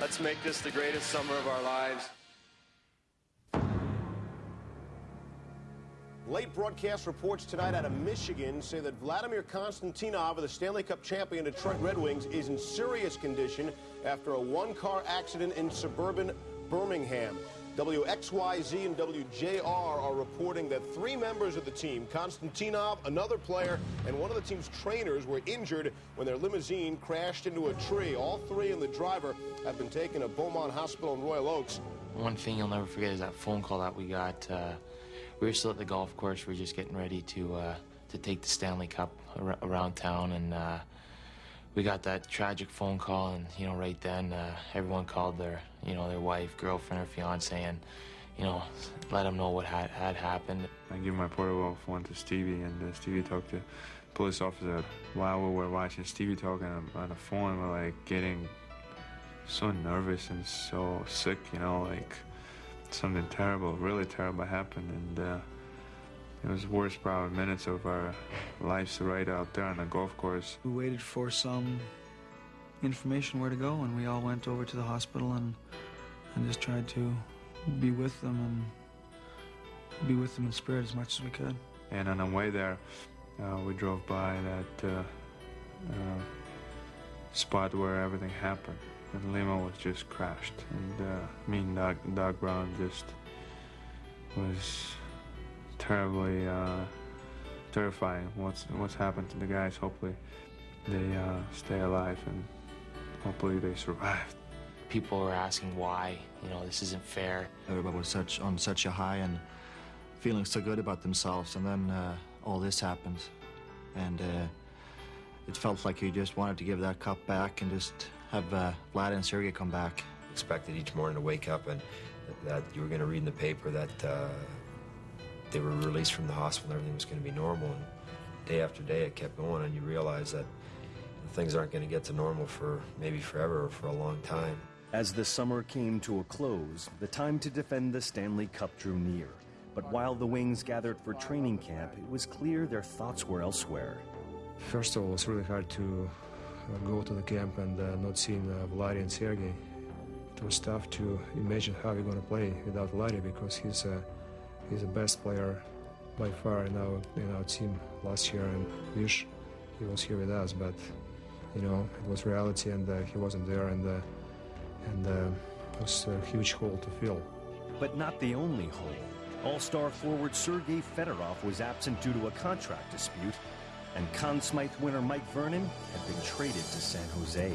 Let's make this the greatest summer of our lives. Late broadcast reports tonight out of Michigan say that Vladimir Konstantinov of the Stanley Cup champion Detroit Red Wings is in serious condition after a one-car accident in suburban Birmingham. WXYZ and WJR are reporting that three members of the team, Konstantinov, another player, and one of the team's trainers were injured when their limousine crashed into a tree. All three and the driver have been taken to Beaumont Hospital in Royal Oaks. One thing you'll never forget is that phone call that we got. Uh, we were still at the golf course. We were just getting ready to uh, to take the Stanley Cup ar around town, and uh, we got that tragic phone call. And you know, right then, uh, everyone called their you know their wife, girlfriend, or fiance, and you know, let them know what had had happened. I give my portable phone to Stevie, and uh, Stevie talked to police officer. While we were watching Stevie talking on the phone, we're like getting so nervous and so sick, you know, like something terrible, really terrible happened, and uh, it was the worst probably minutes of our lives right out there on the golf course. We waited for some information where to go, and we all went over to the hospital and and just tried to be with them and be with them in spirit as much as we could. And on the way there, uh, we drove by that uh, uh, spot where everything happened and the limo was just crashed. And uh, me and Doug, Doug Brown just was terribly uh, terrifying. What's what's happened to the guys? Hopefully, they uh, stay alive and hopefully they survived. People were asking why. You know, this isn't fair. Everybody was such on such a high and feeling so good about themselves, and then uh, all this happens, and uh, it felt like you just wanted to give that cup back and just have uh, Vlad and Sergey come back. Expected each morning to wake up and that you were going to read in the paper that uh, they were released from the hospital and everything was going to be normal. And day after day, it kept going, and you realize that things aren't going to get to normal for maybe forever or for a long time. As the summer came to a close, the time to defend the Stanley Cup drew near. But while the Wings gathered for training camp, it was clear their thoughts were elsewhere. First of all, it's really hard to go to the camp and uh, not seeing uh, Vladi and Sergey. It was tough to imagine how we're going to play without Vladi because he's uh, he's the best player by far in our in our team last year, and wish he was here with us. But you know, it was reality, and uh, he wasn't there, and uh, and uh, it was a huge hole to fill. But not the only hole. All-star forward Sergei Fedorov was absent due to a contract dispute and Conn Smythe winner Mike Vernon had been traded to San Jose.